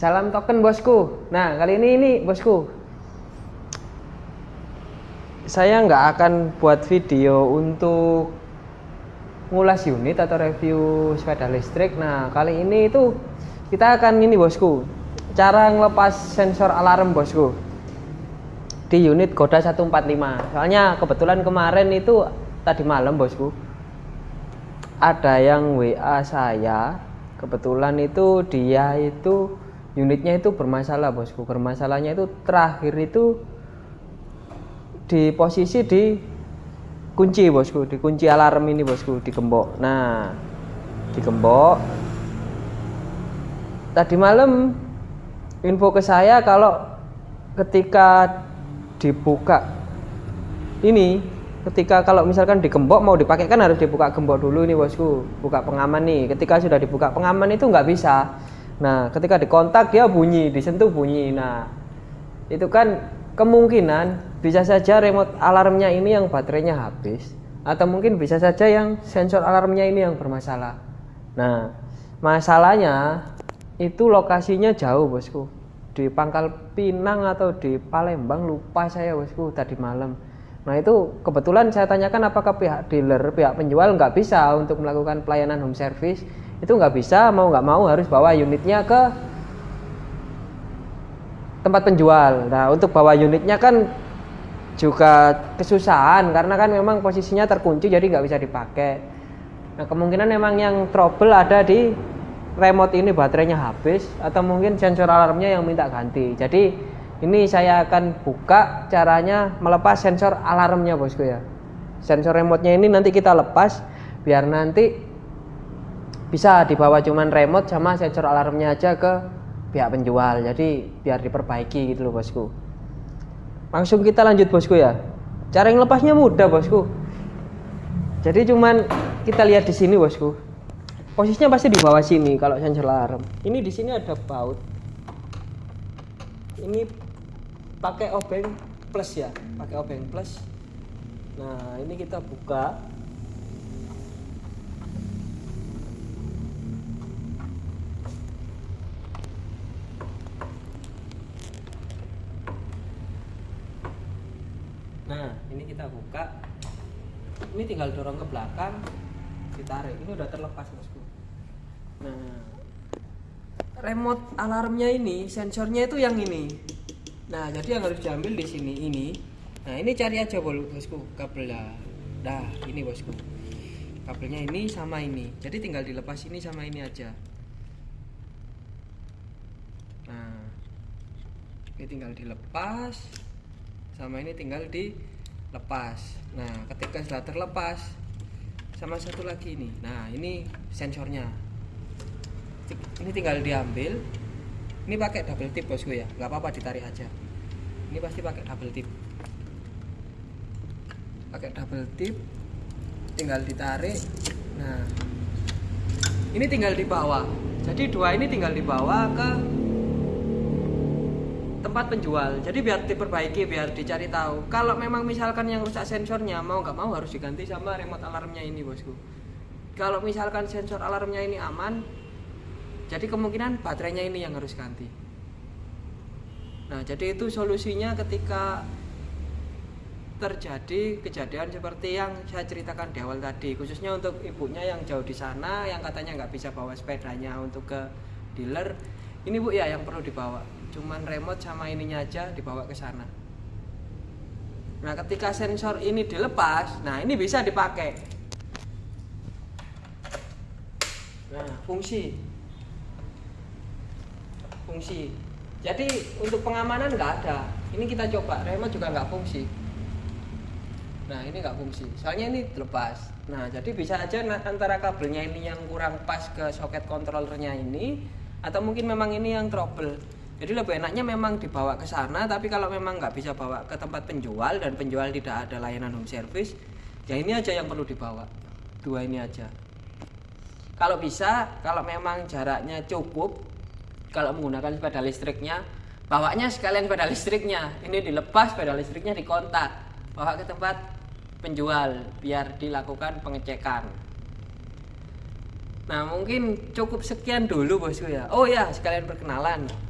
Salam token bosku. Nah kali ini ini bosku. Saya nggak akan buat video untuk ngulas unit atau review sepeda listrik. Nah kali ini itu kita akan ini bosku. Cara ngelepas sensor alarm bosku di unit Goda 145. Soalnya kebetulan kemarin itu tadi malam bosku ada yang WA saya kebetulan itu dia itu unitnya itu bermasalah bosku. Bermasalahnya itu terakhir itu di posisi di kunci bosku. Di kunci alarm ini bosku di gembok. Nah di gembok. Tadi malam info ke saya kalau ketika dibuka ini ketika kalau misalkan digembok mau dipakai kan harus dibuka gembok dulu nih bosku. Buka pengaman nih. Ketika sudah dibuka pengaman itu nggak bisa nah ketika dikontak dia bunyi disentuh bunyi. Nah itu kan kemungkinan bisa saja remote alarmnya ini yang baterainya habis atau mungkin bisa saja yang sensor alarmnya ini yang bermasalah. Nah masalahnya itu lokasinya jauh bosku. Di Pangkal Pinang atau di Palembang lupa saya bosku tadi malam. Nah itu kebetulan saya tanyakan apakah pihak dealer, pihak penjual nggak bisa untuk melakukan pelayanan home service itu nggak bisa, mau nggak mau harus bawa unitnya ke tempat penjual. Nah untuk bawa unitnya kan juga kesusahan karena kan memang posisinya terkunci jadi nggak bisa dipakai. Nah kemungkinan memang yang trouble ada di remote ini baterainya habis atau mungkin sensor alarmnya yang minta ganti. Jadi ini saya akan buka caranya melepas sensor alarmnya bosku ya sensor remote-nya ini nanti kita lepas biar nanti bisa dibawa cuman remote sama sensor alarmnya aja ke pihak penjual. Jadi biar diperbaiki gitu loh bosku. Langsung kita lanjut bosku ya. Cara yang lepasnya mudah bosku. Jadi cuman kita lihat di sini bosku. Posisinya pasti di bawah sini kalau sensor alarm. Ini di sini ada baut. Ini pakai obeng plus ya pakai obeng plus. Nah ini kita buka nah ini kita buka ini tinggal dorong ke belakang ditarik. Ini udah terlepas bosku. Nah. Remote alarmnya ini sensornya itu yang ini. Nah jadi yang harus diambil di sini ini. Nah ini cari aja bosku kabel dah ini bosku. Kabelnya ini sama ini. Jadi tinggal dilepas ini sama ini aja. Nah ini tinggal dilepas sama ini tinggal dilepas nah ketika sudah terlepas sama satu lagi ini. Nah ini sensornya. Ini tinggal diambil. Ini pakai double tip bosku ya. Nggak apa-apa ditarik aja. Ini pasti pakai double tip. Pakai double tip tinggal ditarik. Nah ini tinggal dibawa. Jadi dua ini tinggal dibawa ke tempat penjual. Jadi biar diperbaiki biar dicari tahu. Kalau memang misalkan yang rusak sensornya mau nggak mau harus diganti sama remote alarmnya ini bosku. Kalau misalkan sensor alarmnya ini aman jadi kemungkinan baterainya ini yang harus ganti. Nah jadi itu solusinya ketika terjadi kejadian seperti yang saya ceritakan di awal tadi khususnya untuk ibunya yang jauh di sana yang katanya nggak bisa bawa sepedanya untuk ke dealer. Ini bu ya yang perlu dibawa cuman remote sama ininya aja dibawa ke sana. Nah ketika sensor ini dilepas nah ini bisa dipakai. Nah fungsi. Fungsi. Jadi untuk pengamanan nggak ada. Ini kita coba remote juga nggak fungsi. Nah ini nggak fungsi. Soalnya ini lepas nah jadi bisa aja antara kabelnya ini yang kurang pas ke soket kontrolernya ini atau mungkin memang ini yang trouble jadi lebih enaknya memang dibawa ke sana tapi kalau memang nggak bisa bawa ke tempat penjual dan penjual tidak ada layanan home service ya ini aja yang perlu dibawa. Dua ini aja. Kalau bisa kalau memang jaraknya cukup kalau menggunakan sepeda listriknya bawanya sekalian sepeda listriknya. Ini dilepas sepeda listriknya dikontak bawa ke tempat penjual biar dilakukan pengecekan. Nah mungkin cukup sekian dulu bosku ya. Oh ya sekalian perkenalan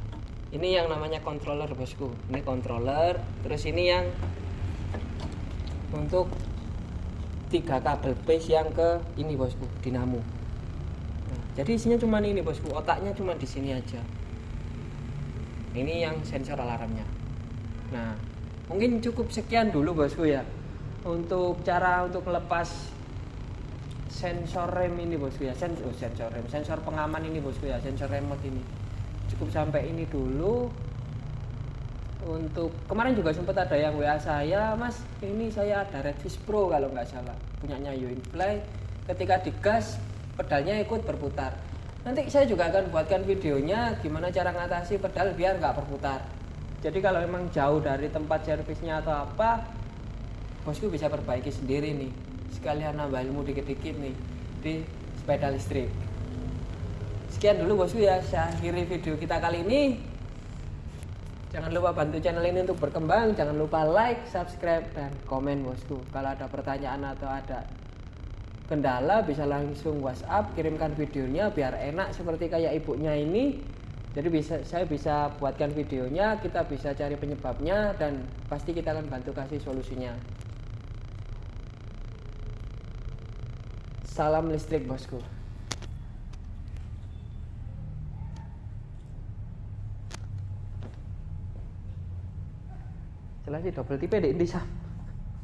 ini yang namanya controller bosku. Ini controller terus ini yang untuk tiga kabel base yang ke ini bosku dinamo. Nah, jadi isinya cuma ini bosku. Otaknya cuma di sini aja. Ini yang sensor alarmnya. Nah mungkin cukup sekian dulu bosku ya untuk cara untuk melepas sensor rem ini bosku ya. Sensor, oh, sensor rem. Sensor pengaman ini bosku ya. Sensor remote ini cukup sampai ini dulu. Untuk kemarin juga sempat ada yang WA saya mas ini saya ada Redfish Pro kalau nggak salah punyanya Fly ketika digas pedalnya ikut berputar. Nanti saya juga akan buatkan videonya gimana cara ngatasi pedal biar nggak berputar. Jadi kalau memang jauh dari tempat servisnya atau apa bosku bisa perbaiki sendiri nih. Sekalian nambah ilmu dikit-dikit nih di sepeda listrik sekian dulu bosku ya. Saya akhiri video kita kali ini. Jangan lupa bantu channel ini untuk berkembang. Jangan lupa like subscribe dan komen bosku. Kalau ada pertanyaan atau ada kendala bisa langsung whatsapp kirimkan videonya biar enak seperti kayak ibunya ini. Jadi bisa saya bisa buatkan videonya kita bisa cari penyebabnya dan pasti kita akan bantu kasih solusinya. Salam listrik bosku. Sih double tipe di Indonesia.